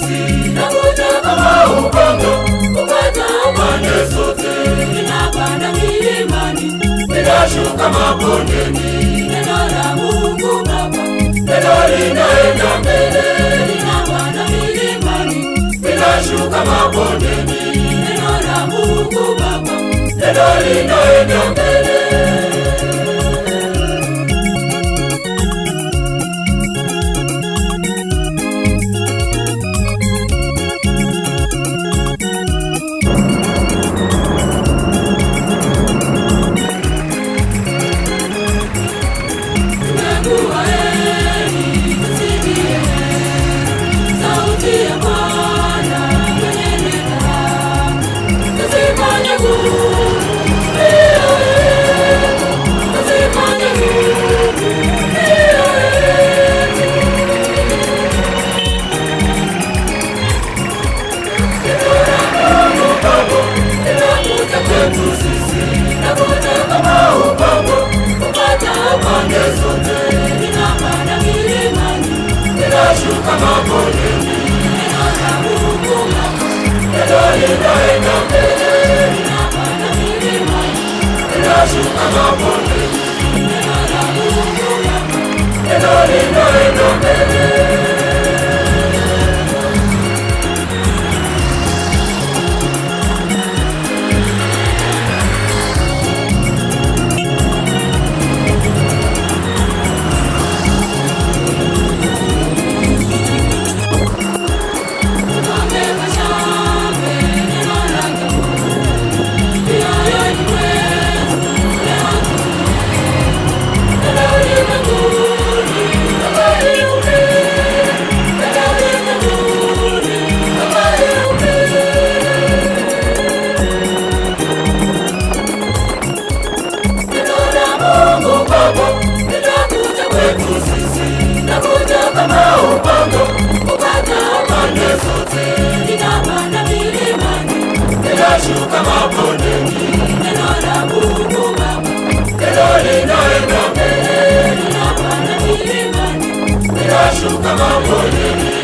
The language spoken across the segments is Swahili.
sisi nakuja kama ugongo kupata pande zote ninapanda milimani ninashuka mabondeni. Neno la mungu baba neno linaenda mbele. Ninapanda milimani ninashuka mabondeni. Neno la mungu baba neno linaenda chuta na banheira.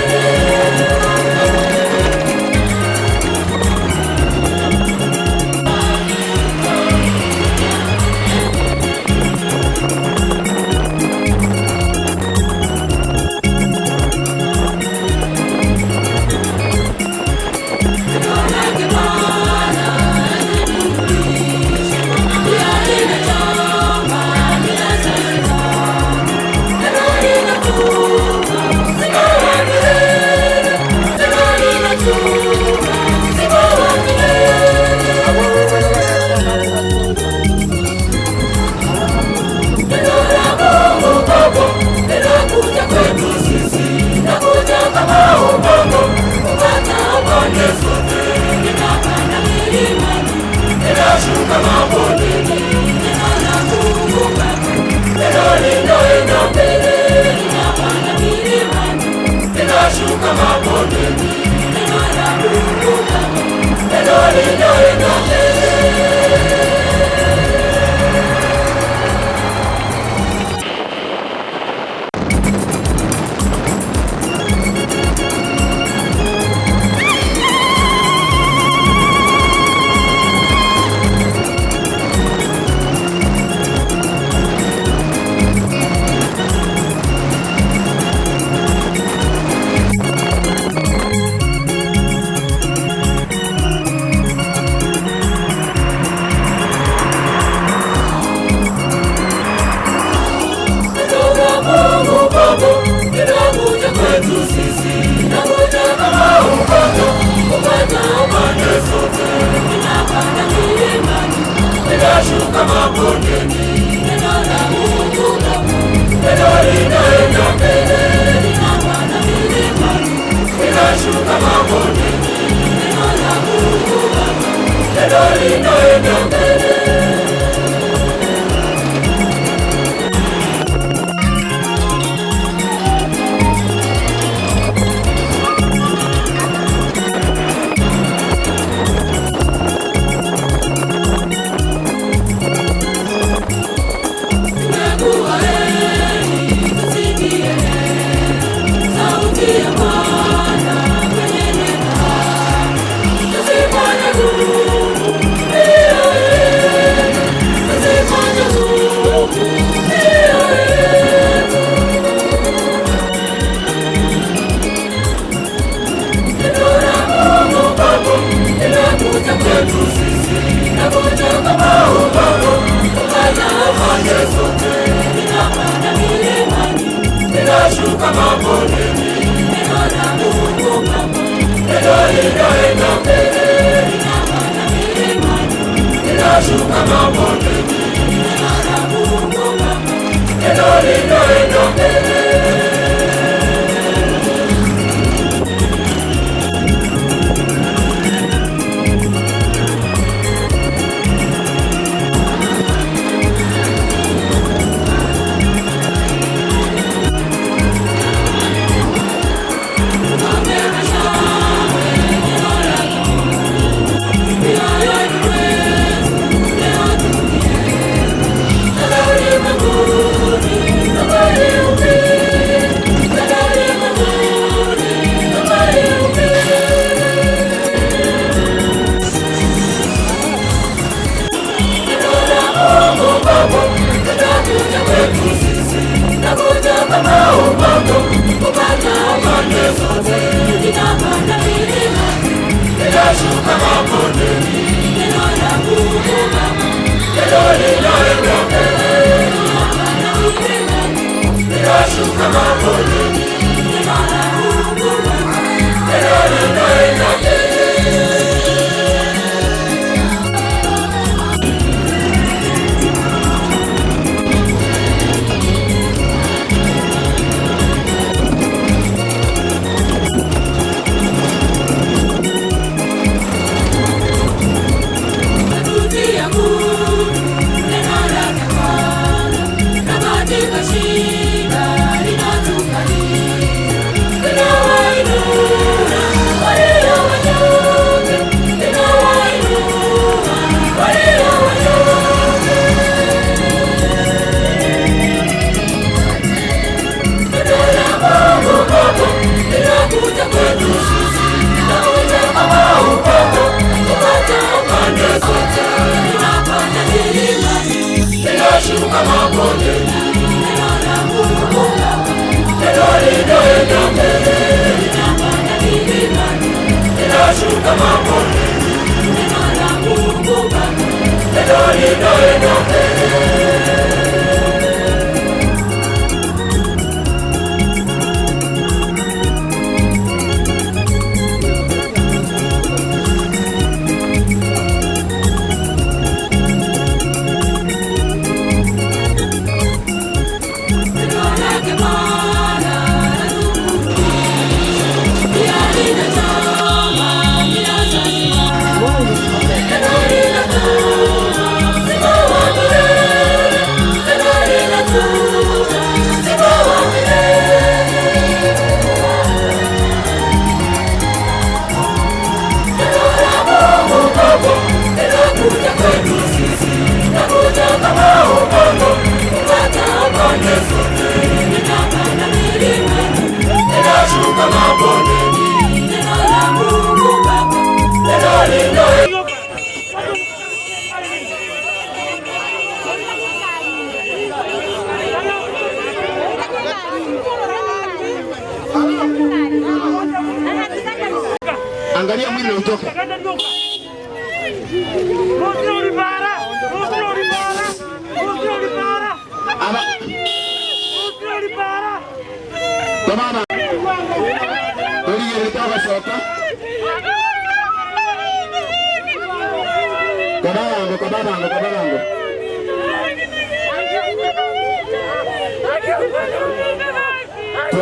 Kama mwone Nina na kumbuka Edoli dole dole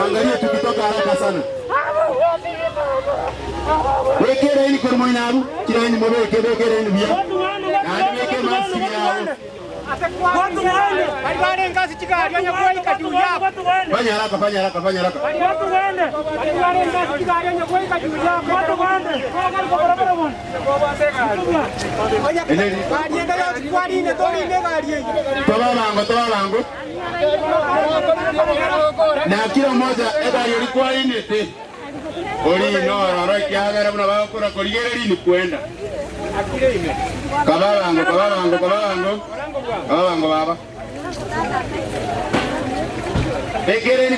Tuangalie tukitoka haraka sana. Wekere ini kwa mwinaru, kila ini mobe kebe kere ini bia. Na weke maski yao. Watu waende. Walibare ngazi chikari wenye kuweka juu yako. Fanya haraka, fanya haraka, fanya haraka. Watu waende. Walibare ngazi chikari wenye kuweka juu yako. Watu waende. Kwa barabara bwana. Eneni. kwa enda ya kwa ine gari. Toba bango, toba bango. Na kila mmoja egari ulikuwa inete. Oli no, roro kiagara mna bakora koligere lini kwenda. Kababango, kababango, kababango. Kababango baba. Ekere ni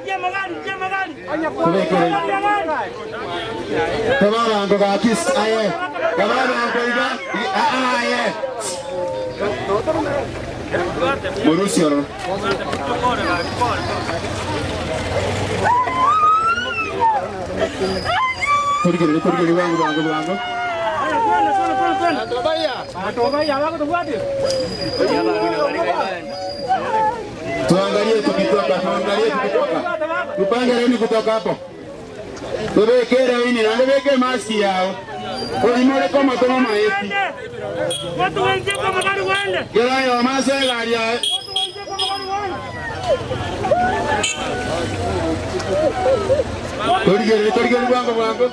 Kababango ka kiss aye. Kababango iga. Aye. Bango bango. Twende, twende, twende, twende. Atobaya. Atobaya, wako tufuate. Tuangalie tukitoka, tuangalie tukitoka. Tupangereni kutoka hapo. Tubekere ini na ndebeke maski yao. Olimole koma koma maeti. Watu wengi kama gari wende. Kila yo masa gari yao. Watu.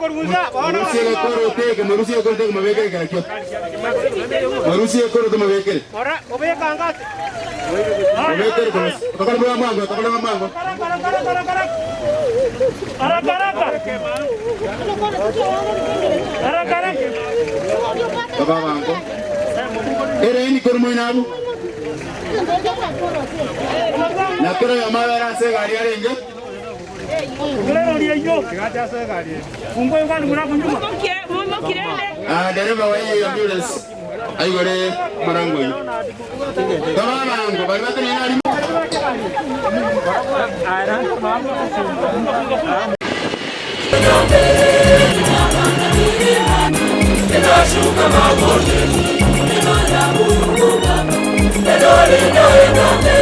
Kuruza. Marusi ya koro koro koro. Ere ini kormo inabu. Na kero ya mabera se gari ya renge. Leo ndio hiyo. Fungo ngani kuna kunjuma. Ah, dereva wa hiyo ambulance. Aigore marango hiyo. Kaba bango, bali batu ni nani? Ninashuka magoti, Baba, glory, glory, glory.